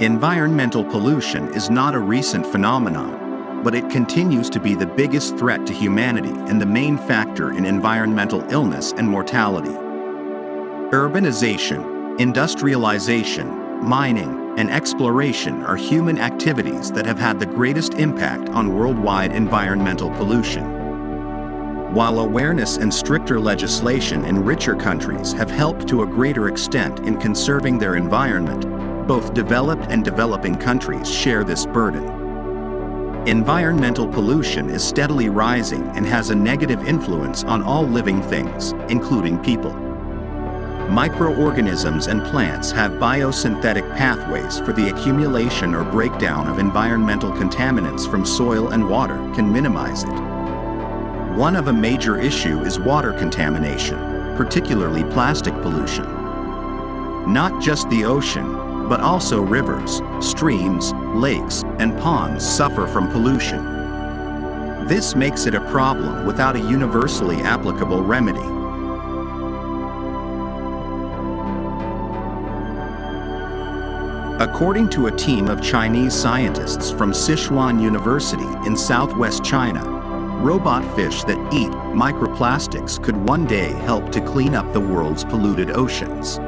Environmental pollution is not a recent phenomenon, but it continues to be the biggest threat to humanity and the main factor in environmental illness and mortality. Urbanization, industrialization, mining, and exploration are human activities that have had the greatest impact on worldwide environmental pollution. While awareness and stricter legislation in richer countries have helped to a greater extent in conserving their environment, both developed and developing countries share this burden. Environmental pollution is steadily rising and has a negative influence on all living things, including people. Microorganisms and plants have biosynthetic pathways for the accumulation or breakdown of environmental contaminants from soil and water can minimize it. One of a major issue is water contamination, particularly plastic pollution. Not just the ocean, but also rivers, streams, lakes, and ponds suffer from pollution. This makes it a problem without a universally applicable remedy. According to a team of Chinese scientists from Sichuan University in southwest China, robot fish that eat microplastics could one day help to clean up the world's polluted oceans.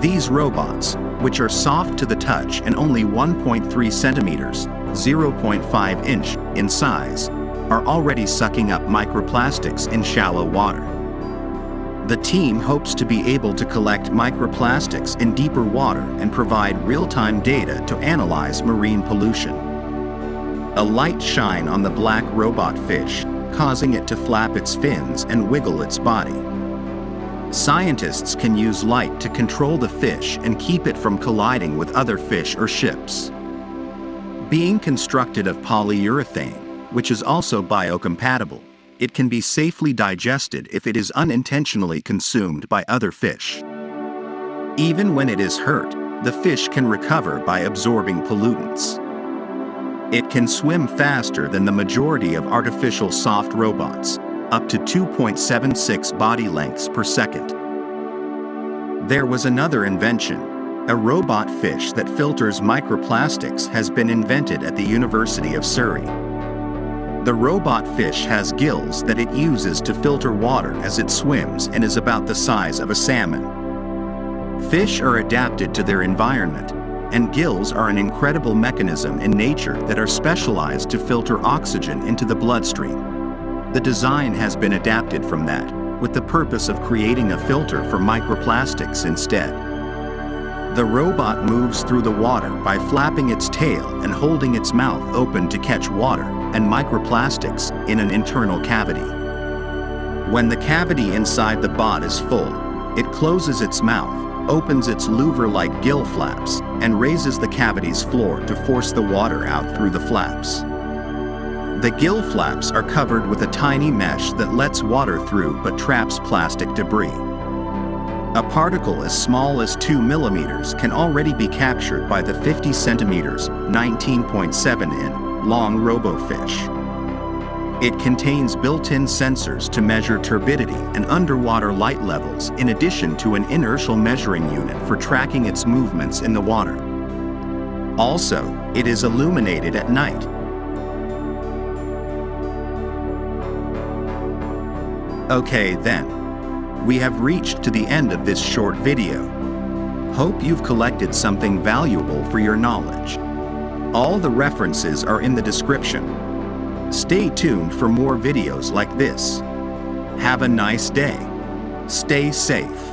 These robots, which are soft to the touch and only 1.3 centimeters, 0.5 inch in size, are already sucking up microplastics in shallow water. The team hopes to be able to collect microplastics in deeper water and provide real-time data to analyze marine pollution. A light shine on the black robot fish, causing it to flap its fins and wiggle its body. Scientists can use light to control the fish and keep it from colliding with other fish or ships. Being constructed of polyurethane, which is also biocompatible, it can be safely digested if it is unintentionally consumed by other fish. Even when it is hurt, the fish can recover by absorbing pollutants. It can swim faster than the majority of artificial soft robots, up to 2.76 body lengths per second. There was another invention. A robot fish that filters microplastics has been invented at the University of Surrey. The robot fish has gills that it uses to filter water as it swims and is about the size of a salmon. Fish are adapted to their environment, and gills are an incredible mechanism in nature that are specialized to filter oxygen into the bloodstream. The design has been adapted from that, with the purpose of creating a filter for microplastics instead. The robot moves through the water by flapping its tail and holding its mouth open to catch water and microplastics in an internal cavity. When the cavity inside the bot is full, it closes its mouth, opens its louver-like gill flaps, and raises the cavity's floor to force the water out through the flaps. The gill flaps are covered with a tiny mesh that lets water through but traps plastic debris. A particle as small as 2 millimeters can already be captured by the 50 centimeters, 19.7 in, long RoboFish. It contains built-in sensors to measure turbidity and underwater light levels in addition to an inertial measuring unit for tracking its movements in the water. Also, it is illuminated at night Okay then, we have reached to the end of this short video. Hope you've collected something valuable for your knowledge. All the references are in the description. Stay tuned for more videos like this. Have a nice day. Stay safe.